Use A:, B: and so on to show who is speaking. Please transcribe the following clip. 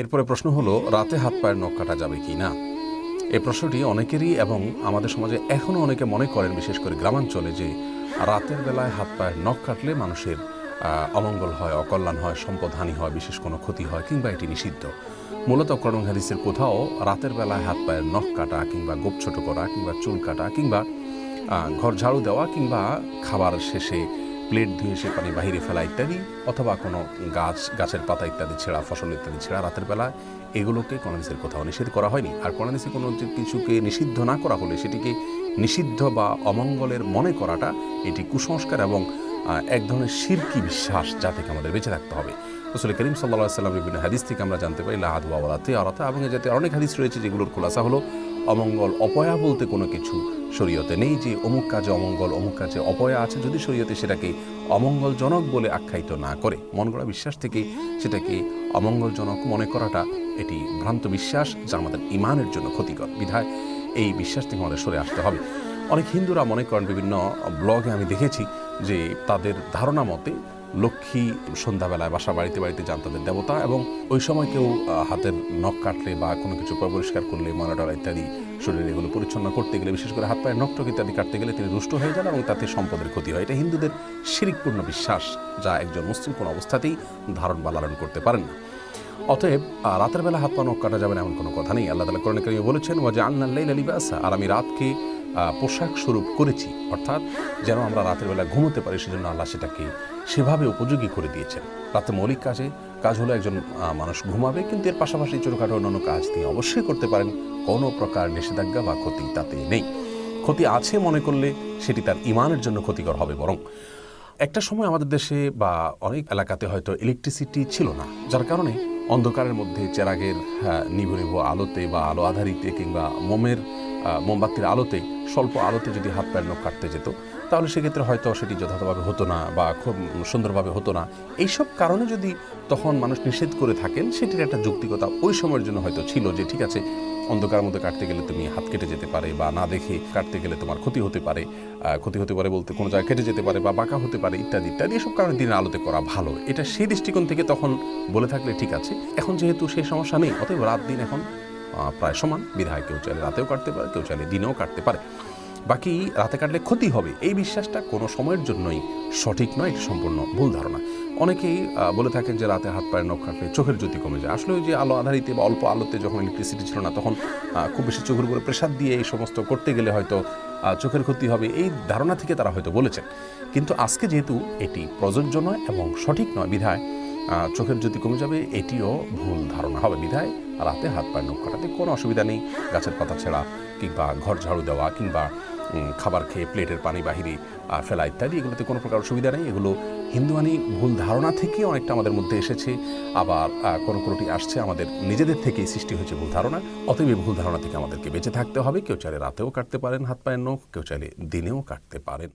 A: এরপরে প্রশ্ন হলো, রাতে হাত পায়ের নখ কাটা যাবে কি না? এই প্রশ্নটি অনেকেরই এবং আমাদের সমাজে এখনও অনেকে মনে করেন, বিশেষ করে গ্রামাঞ্চলে, যে রাতের বেলায় হাত পায়ের নখ কাটলে মানুষের অমঙ্গল হয়, অকল্যাণ হয় সম্পদহানি হয়, বিশেষ কোনো ক্ষতি হয় কিংবা এটি নিষিদ্ধ। মূলত করণ কোথাও রাতের বেলায় হাত পায়ের নখ কাটা কিংবা গোপ ছোট করা কিংবা চুল কাটা কিংবা ঘর ঝাড়ু দেওয়া কিংবা খাবার শেষে প্লেট ধুয়ে সে পানি বাহিরে ফেলা ইত্যাদি, অথবা কোনো গাছ, গাছের পাতা ইত্যাদি ছেঁড়া, ফসল ইত্যাদি ছেঁড়া রাতের বেলা, এগুলোকে কোরআনিসের কোথাও নিষেধ করা হয়নি। আর কোরআনিসে কোনো কিছুকে নিষিদ্ধ না করা হলে, সেটিকে নিষিদ্ধ বা অমঙ্গলের মনে করাটা এটি কুসংস্কার এবং এক ধরনের শিরকি বিশ্বাস যা থেকে আমাদের বেঁচে থাকতে হবে। রসুল করিম সাল্লাহ সাল্লাম বিভিন্ন হাদিস থেকে আমরা জানতে পারি লাহাদ বাওয়ালাতে আরাতা এবং জাতীয় অনেক হাদিস রয়েছে যেগুলোর খোলাসা হলো অমঙ্গল, অপয়া বলতে কোনো কিছু শরীয়তে নেই যে অমুক কাজে অমঙ্গল, অমুক কাজে অপয়া আছে যদি শরীয়তে সেটাকে অমঙ্গলজনক বলে আখ্যায়িত না করে। মন গড়া বিশ্বাস থেকে সেটাকে অমঙ্গলজনক মনে করাটা এটি ভ্রান্ত বিশ্বাস যা আমাদের ইমানের জন্য ক্ষতিকর। বিধায় এই বিশ্বাস থেকে আমাদের সরে আসতে হবে। অনেক হিন্দুরা মনে করেন বিভিন্ন ব্লগে আমি দেখেছি যে তাদের ধারণা মতে লক্ষ্মী সন্ধ্যাবেলায় বাসা বাড়িতে বাড়িতে যান তাদের দেবতা এবং ওই সময় কেউ হাতের নখ কাটলে বা কোনো কিছু পরিষ্কার করলে মরাডরা ইত্যাদি শরীরে এগুলো পরিচ্ছন্ন করতে গেলে, বিশেষ করে হাত পায়ের নখ টক ইত্যাদি কাটতে গেলে তিনি রুষ্ট হয়ে যান এবং তাতে সম্পদের ক্ষতি হয়। এটা হিন্দুদের শিরিকপূর্ণ বিশ্বাস, যা একজন মুসলিম কোনো অবস্থাতেই ধারণ বা লালন করতে পারেন না। অতএব রাতের বেলা হাত পা নখ কাটা যাবে এমন কোনো কথা নেই। আল্লাহ তালা কোরআন কারিমে বলেছেন ওয়াজে আল্লাহ লিবাসা আর আমি রাতকে পোশাক স্বরূপ করেছি। অর্থাৎ, যেন আমরা রাতের বেলা ঘুমোতে পারি, সেজন্য আল্লাহ সেটাকে সেভাবে উপযোগী করে দিয়েছেন। রাতে মৌলিক কাজে কাজ হলো একজন মানুষ ঘুমাবে কিন্তু এর পাশাপাশি ছোটোখাটো অন্যান্য কাজ তিনি অবশ্যই করতে পারেন। কোনো প্রকার নিষেধাজ্ঞা বা ক্ষতি তাতে নেই। ক্ষতি আছে মনে করলে সেটি তার ইমানের জন্য ক্ষতিকর হবে বরং একটা সময় আমাদের দেশে বা অনেক এলাকাতে হয়তো ইলেকট্রিসিটি ছিল না যার কারণে অন্ধকারের মধ্যে চেরাগের হ্যাঁ, নিভু নিভু আলোতে বা আলো আধারিতে কিংবা মোমের মোমবাতির আলোতে, স্বল্প আলোতে যদি হাত পায়ের নখ কাটতে যেত, তাহলে সেক্ষেত্রে হয়তো সেটি যথাযথভাবে হতো না বা খুব সুন্দরভাবে হতো না। এইসব কারণে যদি তখন মানুষ নিষেধ করে থাকেন, সেটির একটা যৌক্তিকতা ওই সময়ের জন্য হয়তো ছিল যে, ঠিক আছে অন্ধকার মধ্যে কাটতে গেলে তুমি হাত কেটে যেতে পারে বা না দেখে কাটতে গেলে তোমার ক্ষতি হতে পারে ক্ষতি হতে পারে বলতে কোনো জায়গায় কেটে যেতে পারে বা বাঁকা হতে পারে, ইত্যাদি ইত্যাদি, এসব কারণে দিনের আলোতে করা ভালো। এটা সেই দৃষ্টিকোণ থেকে তখন বলে থাকলে ঠিক আছে। এখন যেহেতু সেই সমস্যা নেই, অতএব রাত দিন এখন প্রায় সমান। বিধায় কেউ চাইলে রাতেও কাটতে পারে, কেউ চাইলে দিনেও কাটতে পারে। বাকি রাতে কাটলে ক্ষতি হবে। এই বিশ্বাসটা কোনো সময়ের জন্যই সঠিক নয়, এটি সম্পূর্ণ ভুল ধারণা। অনেকেই বলে থাকেন যে রাতে হাত পায়ের নখ কাটলে চোখের জ্যোতি কমে যায়। আসলে ওই যে আলো আধারিতে বা অল্প আলোতে যখন ইলেকট্রিসিটি ছিল না, তখন খুব বেশি চোখের উপরে প্রেশার দিয়ে এই সমস্ত করতে গেলে হয়তো চোখের ক্ষতি হবে। এই ধারণা থেকে তারা হয়তো বলেছেন। কিন্তু আজকে যেহেতু এটি প্রযোজ্য নয় এবং সঠিক নয় বিধায় চোখের জ্যোতি কমে যাবে, এটিও ভুল ধারণা হবে। বিধায় রাতে হাত পায়ের নখ কাটাতে কোনো অসুবিধা নেই। গাছের পাতা ছেঁড়া কিংবা ঘর ঝাড়ু দেওয়া কিংবা খাবার খেয়ে প্লেটের পানি বাহিরে ফেলা ইত্যাদি, এগুলোতে কোনো প্রকার অসুবিধা নেই। এগুলো হিন্দুয়ানি ভুল ধারণা থেকে অনেকটা আমাদের মধ্যে এসেছে। আবার কোনো কোনোটি আসছে আমাদের নিজেদের থেকেই সৃষ্টি হয়েছে ভুল ধারণা। অতএব এই ভুল ধারণা থেকে আমাদেরকে বেঁচে থাকতে হবে। কেউ চাইলে রাতেও কাটতে পারেন হাত পায়ের নখ, কেউ চাইলে দিনেও কাটতে পারেন।